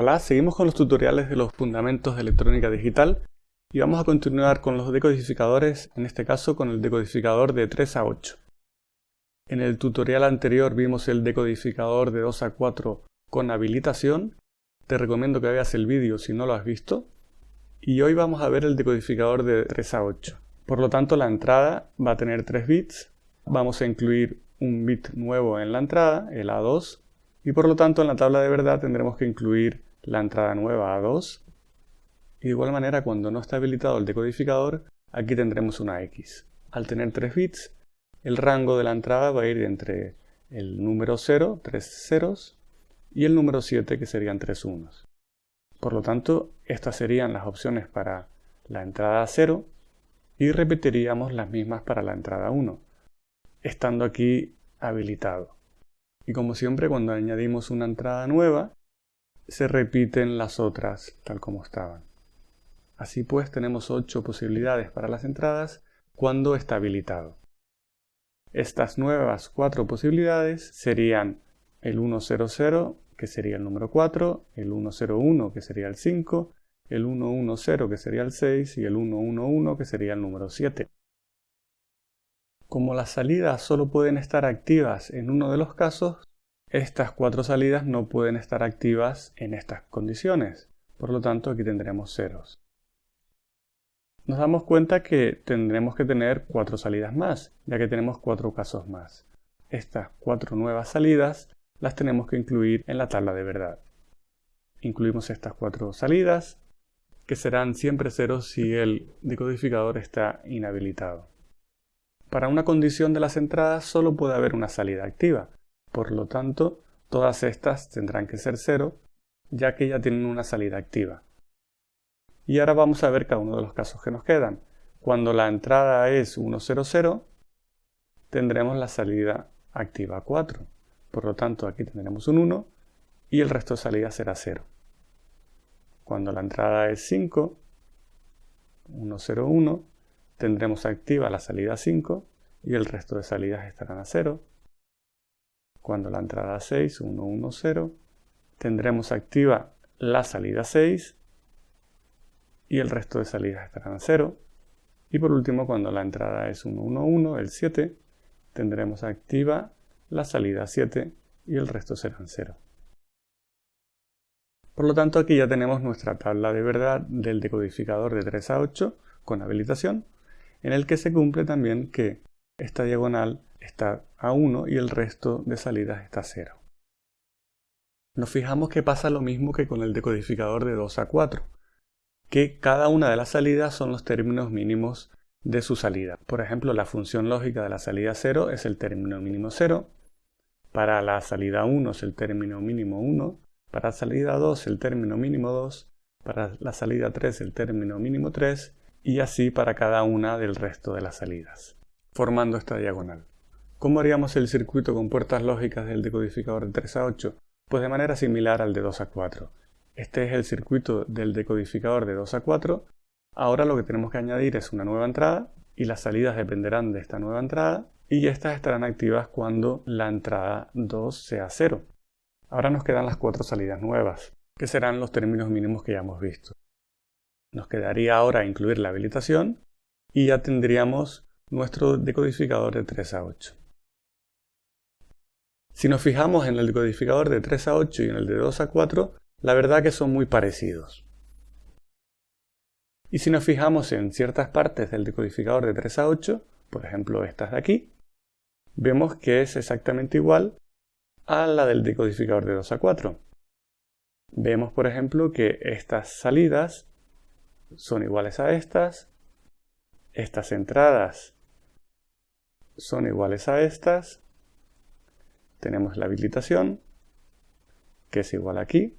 Hola, seguimos con los tutoriales de los fundamentos de electrónica digital y vamos a continuar con los decodificadores, en este caso con el decodificador de 3 a 8. En el tutorial anterior vimos el decodificador de 2 a 4 con habilitación, te recomiendo que veas el vídeo si no lo has visto, y hoy vamos a ver el decodificador de 3 a 8. Por lo tanto la entrada va a tener 3 bits, vamos a incluir un bit nuevo en la entrada, el A2, y por lo tanto en la tabla de verdad tendremos que incluir la entrada nueva A2 y de igual manera cuando no está habilitado el decodificador aquí tendremos una X. Al tener 3 bits el rango de la entrada va a ir entre el número 0, 3 ceros, y el número 7 que serían 3 unos. Por lo tanto estas serían las opciones para la entrada 0 y repetiríamos las mismas para la entrada 1, estando aquí habilitado. Y como siempre, cuando añadimos una entrada nueva, se repiten las otras tal como estaban. Así pues, tenemos 8 posibilidades para las entradas cuando está habilitado. Estas nuevas 4 posibilidades serían el 100, que sería el número 4, el 101, que sería el 5, el 110, que sería el 6, y el 111, que sería el número 7. Como las salidas solo pueden estar activas en uno de los casos, estas cuatro salidas no pueden estar activas en estas condiciones. Por lo tanto, aquí tendremos ceros. Nos damos cuenta que tendremos que tener cuatro salidas más, ya que tenemos cuatro casos más. Estas cuatro nuevas salidas las tenemos que incluir en la tabla de verdad. Incluimos estas cuatro salidas, que serán siempre ceros si el decodificador está inhabilitado. Para una condición de las entradas solo puede haber una salida activa. Por lo tanto, todas estas tendrán que ser cero, ya que ya tienen una salida activa. Y ahora vamos a ver cada uno de los casos que nos quedan. Cuando la entrada es 100, tendremos la salida activa 4. Por lo tanto, aquí tendremos un 1 y el resto de salidas será 0. Cuando la entrada es 5, 101, tendremos activa la salida 5 y el resto de salidas estarán a 0. Cuando la entrada 6, 110, tendremos activa la salida 6 y el resto de salidas estarán a 0. Y por último, cuando la entrada es 111, el 7, tendremos activa la salida 7 y el resto serán 0. Por lo tanto, aquí ya tenemos nuestra tabla de verdad del decodificador de 3 a 8 con habilitación en el que se cumple también que esta diagonal está a 1 y el resto de salidas está a 0. Nos fijamos que pasa lo mismo que con el decodificador de 2 a 4, que cada una de las salidas son los términos mínimos de su salida. Por ejemplo, la función lógica de la salida 0 es el término mínimo 0, para la salida 1 es el término mínimo 1, para la salida 2 el término mínimo 2, para la salida 3 el término mínimo 3, y así para cada una del resto de las salidas, formando esta diagonal. ¿Cómo haríamos el circuito con puertas lógicas del decodificador de 3 a 8? Pues de manera similar al de 2 a 4. Este es el circuito del decodificador de 2 a 4. Ahora lo que tenemos que añadir es una nueva entrada y las salidas dependerán de esta nueva entrada y estas estarán activas cuando la entrada 2 sea 0. Ahora nos quedan las cuatro salidas nuevas, que serán los términos mínimos que ya hemos visto. Nos quedaría ahora incluir la habilitación y ya tendríamos nuestro decodificador de 3 a 8. Si nos fijamos en el decodificador de 3 a 8 y en el de 2 a 4, la verdad que son muy parecidos. Y si nos fijamos en ciertas partes del decodificador de 3 a 8, por ejemplo estas de aquí, vemos que es exactamente igual a la del decodificador de 2 a 4. Vemos, por ejemplo, que estas salidas son iguales a estas. Estas entradas son iguales a estas. Tenemos la habilitación, que es igual aquí.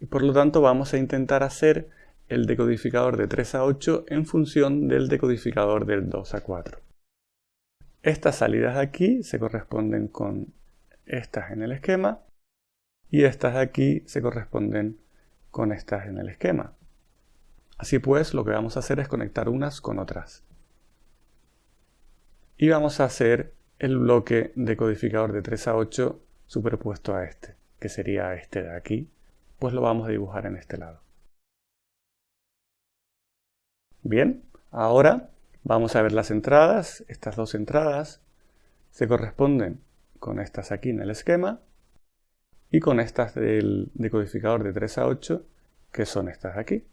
Y por lo tanto vamos a intentar hacer el decodificador de 3 a 8 en función del decodificador del 2 a 4. Estas salidas de aquí se corresponden con estas en el esquema y estas de aquí se corresponden con estas en el esquema. Así pues, lo que vamos a hacer es conectar unas con otras. Y vamos a hacer el bloque de codificador de 3 a 8 superpuesto a este, que sería este de aquí, pues lo vamos a dibujar en este lado. Bien, ahora vamos a ver las entradas. Estas dos entradas se corresponden con estas aquí en el esquema y con estas del decodificador de 3 a 8 que son estas aquí.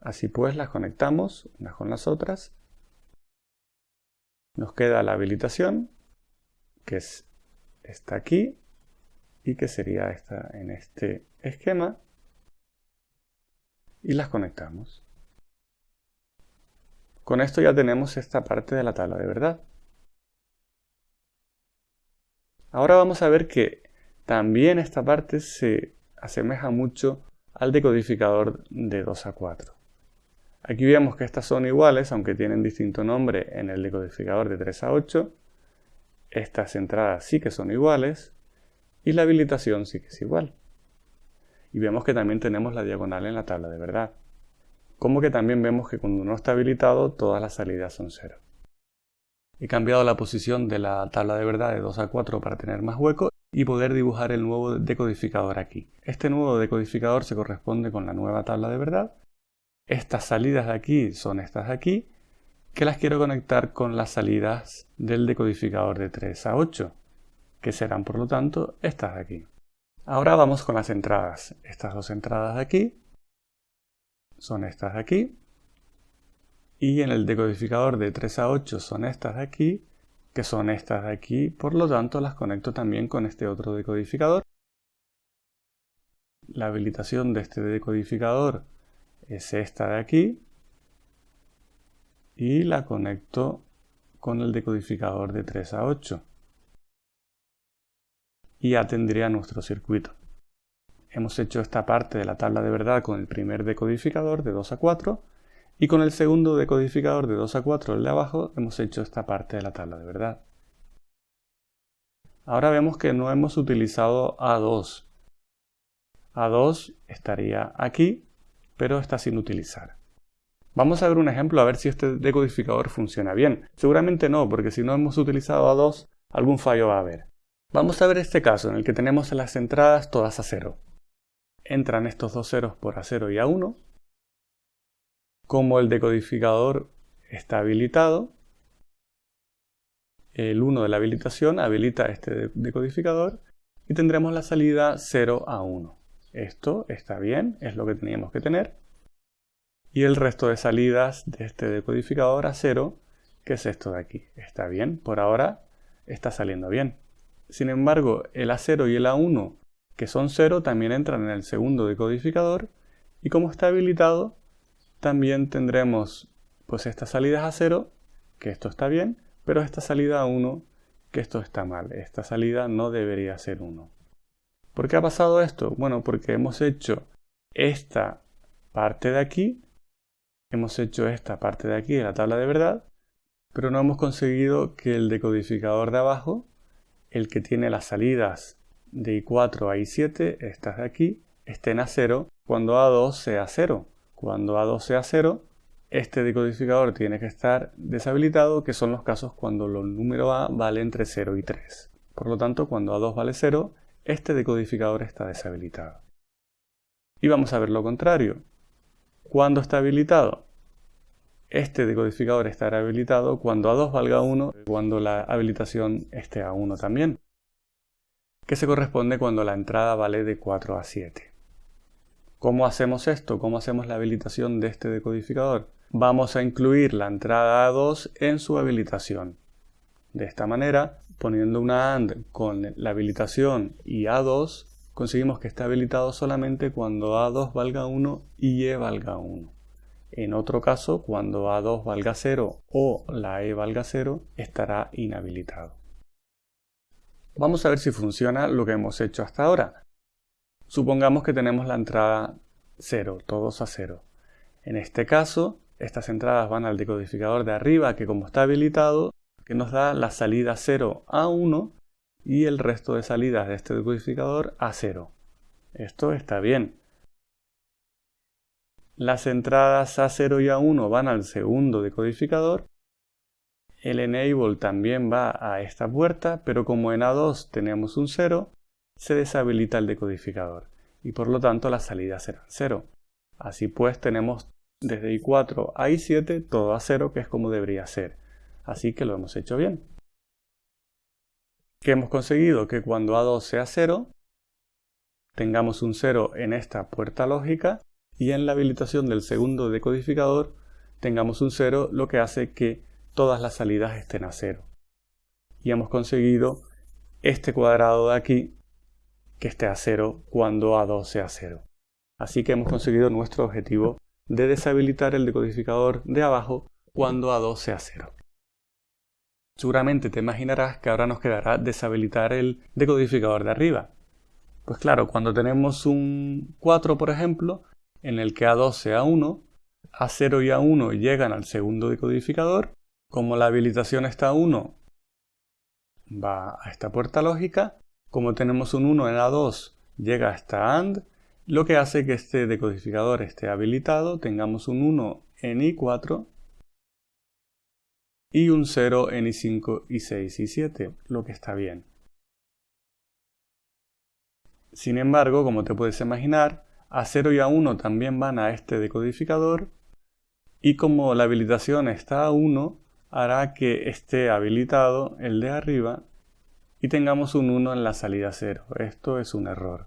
Así pues las conectamos unas con las otras. Nos queda la habilitación que es esta aquí y que sería esta en este esquema y las conectamos. Con esto ya tenemos esta parte de la tabla de verdad. Ahora vamos a ver que también esta parte se asemeja mucho al decodificador de 2 a 4. Aquí vemos que estas son iguales, aunque tienen distinto nombre en el decodificador de 3 a 8. Estas entradas sí que son iguales y la habilitación sí que es igual. Y vemos que también tenemos la diagonal en la tabla de verdad. Como que también vemos que cuando no está habilitado todas las salidas son 0. He cambiado la posición de la tabla de verdad de 2 a 4 para tener más hueco y poder dibujar el nuevo decodificador aquí. Este nuevo decodificador se corresponde con la nueva tabla de verdad. Estas salidas de aquí son estas de aquí, que las quiero conectar con las salidas del decodificador de 3 a 8, que serán por lo tanto estas de aquí. Ahora vamos con las entradas. Estas dos entradas de aquí son estas de aquí. Y en el decodificador de 3 a 8 son estas de aquí que son estas de aquí, por lo tanto las conecto también con este otro decodificador. La habilitación de este decodificador es esta de aquí y la conecto con el decodificador de 3 a 8 y ya tendría nuestro circuito. Hemos hecho esta parte de la tabla de verdad con el primer decodificador de 2 a 4 y con el segundo decodificador de 2 a 4, el de abajo, hemos hecho esta parte de la tabla de verdad. Ahora vemos que no hemos utilizado A2. A2 estaría aquí, pero está sin utilizar. Vamos a ver un ejemplo a ver si este decodificador funciona bien. Seguramente no, porque si no hemos utilizado A2, algún fallo va a haber. Vamos a ver este caso en el que tenemos las entradas todas a 0. Entran estos dos ceros por A0 y A1, como el decodificador está habilitado, el 1 de la habilitación habilita este decodificador y tendremos la salida 0 a 1. Esto está bien, es lo que teníamos que tener. Y el resto de salidas de este decodificador a 0, que es esto de aquí. Está bien, por ahora está saliendo bien. Sin embargo, el A0 y el A1, que son 0, también entran en el segundo decodificador y como está habilitado, también tendremos pues estas salidas a 0, que esto está bien, pero esta salida a 1, que esto está mal. Esta salida no debería ser 1. ¿Por qué ha pasado esto? Bueno, porque hemos hecho esta parte de aquí, hemos hecho esta parte de aquí de la tabla de verdad, pero no hemos conseguido que el decodificador de abajo, el que tiene las salidas de I4 a I7, estas de aquí, estén a 0 cuando A2 sea 0. Cuando A2 sea 0, este decodificador tiene que estar deshabilitado, que son los casos cuando los números A vale entre 0 y 3. Por lo tanto, cuando A2 vale 0, este decodificador está deshabilitado. Y vamos a ver lo contrario. ¿Cuándo está habilitado? Este decodificador estará habilitado cuando A2 valga 1, cuando la habilitación esté a 1 también, que se corresponde cuando la entrada vale de 4 a 7. ¿Cómo hacemos esto? ¿Cómo hacemos la habilitación de este decodificador? Vamos a incluir la entrada A2 en su habilitación. De esta manera, poniendo una AND con la habilitación y A2, conseguimos que esté habilitado solamente cuando A2 valga 1 y E valga 1. En otro caso, cuando A2 valga 0 o la E valga 0, estará inhabilitado. Vamos a ver si funciona lo que hemos hecho hasta ahora. Supongamos que tenemos la entrada 0, todos a 0. En este caso, estas entradas van al decodificador de arriba, que como está habilitado, que nos da la salida 0 a 1 y el resto de salidas de este decodificador a 0. Esto está bien. Las entradas A0 y A1 van al segundo decodificador. El enable también va a esta puerta, pero como en A2 tenemos un 0, se deshabilita el decodificador y por lo tanto las salidas serán 0. Así pues tenemos desde I4 a I7 todo a 0 que es como debería ser. Así que lo hemos hecho bien. ¿Qué hemos conseguido? Que cuando A2 sea 0, tengamos un 0 en esta puerta lógica y en la habilitación del segundo decodificador tengamos un 0, lo que hace que todas las salidas estén a 0. Y hemos conseguido este cuadrado de aquí que esté a 0 cuando A2 sea 0. Así que hemos conseguido nuestro objetivo de deshabilitar el decodificador de abajo cuando A2 sea 0. Seguramente te imaginarás que ahora nos quedará deshabilitar el decodificador de arriba. Pues claro, cuando tenemos un 4, por ejemplo, en el que A2 sea 1, A0 y A1 llegan al segundo decodificador, como la habilitación está a 1, va a esta puerta lógica, como tenemos un 1 en A2, llega hasta AND, lo que hace que este decodificador esté habilitado, tengamos un 1 en I4 y un 0 en I5, I6 y 7, lo que está bien. Sin embargo, como te puedes imaginar, A0 y A1 también van a este decodificador y como la habilitación está a 1, hará que esté habilitado el de arriba y tengamos un 1 en la salida 0. Esto es un error.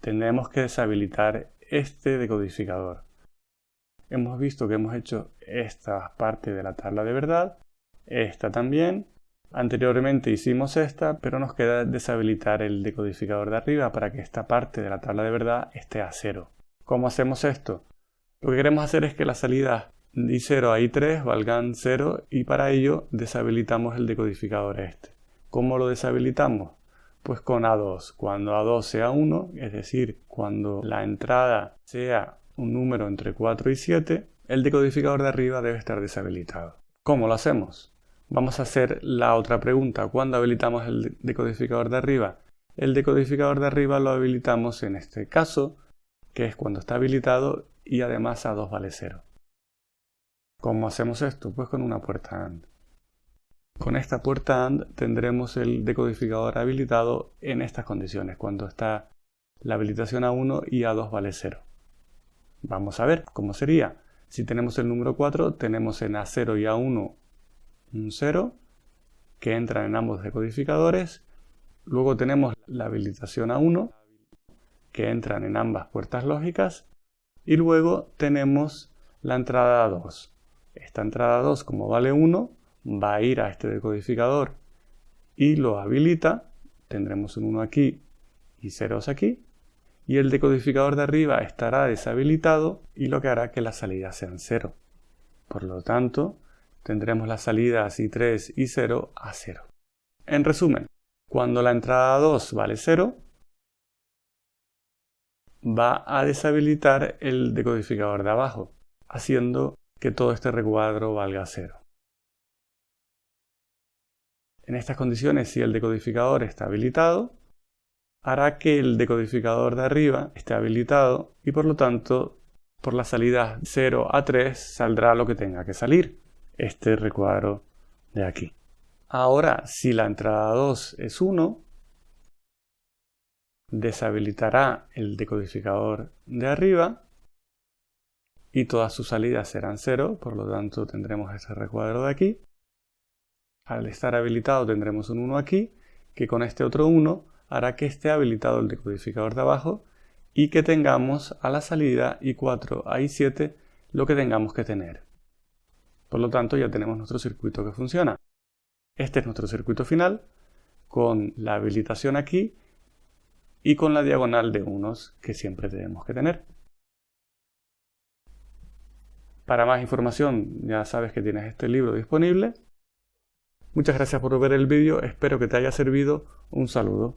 Tendremos que deshabilitar este decodificador. Hemos visto que hemos hecho esta parte de la tabla de verdad, esta también. Anteriormente hicimos esta, pero nos queda deshabilitar el decodificador de arriba para que esta parte de la tabla de verdad esté a 0. ¿Cómo hacemos esto? Lo que queremos hacer es que las salidas de I0 a I3 valgan 0 y para ello deshabilitamos el decodificador este. ¿Cómo lo deshabilitamos? Pues con A2. Cuando A2 sea 1, es decir, cuando la entrada sea un número entre 4 y 7, el decodificador de arriba debe estar deshabilitado. ¿Cómo lo hacemos? Vamos a hacer la otra pregunta. ¿Cuándo habilitamos el decodificador de arriba? El decodificador de arriba lo habilitamos en este caso, que es cuando está habilitado y además A2 vale 0. ¿Cómo hacemos esto? Pues con una puerta AND. Con esta puerta AND tendremos el decodificador habilitado en estas condiciones, cuando está la habilitación a 1 y a 2 vale 0. Vamos a ver cómo sería. Si tenemos el número 4, tenemos en A0 y A1 un 0 que entran en ambos decodificadores. Luego tenemos la habilitación a 1 que entran en ambas puertas lógicas. Y luego tenemos la entrada a 2. Esta entrada 2, como vale 1, va a ir a este decodificador y lo habilita, tendremos un 1 aquí y ceros aquí, y el decodificador de arriba estará deshabilitado y lo que hará que las salidas sean 0. Por lo tanto, tendremos las salidas I3 y 0 a 0. En resumen, cuando la entrada 2 vale 0, va a deshabilitar el decodificador de abajo, haciendo que todo este recuadro valga 0. En estas condiciones, si el decodificador está habilitado, hará que el decodificador de arriba esté habilitado y por lo tanto por la salida 0 a 3 saldrá lo que tenga que salir, este recuadro de aquí. Ahora, si la entrada 2 es 1, deshabilitará el decodificador de arriba y todas sus salidas serán 0, por lo tanto tendremos este recuadro de aquí al estar habilitado tendremos un 1 aquí, que con este otro 1 hará que esté habilitado el decodificador de abajo y que tengamos a la salida I4 a I7 lo que tengamos que tener. Por lo tanto ya tenemos nuestro circuito que funciona. Este es nuestro circuito final con la habilitación aquí y con la diagonal de unos que siempre tenemos que tener. Para más información ya sabes que tienes este libro disponible Muchas gracias por ver el vídeo, espero que te haya servido. Un saludo.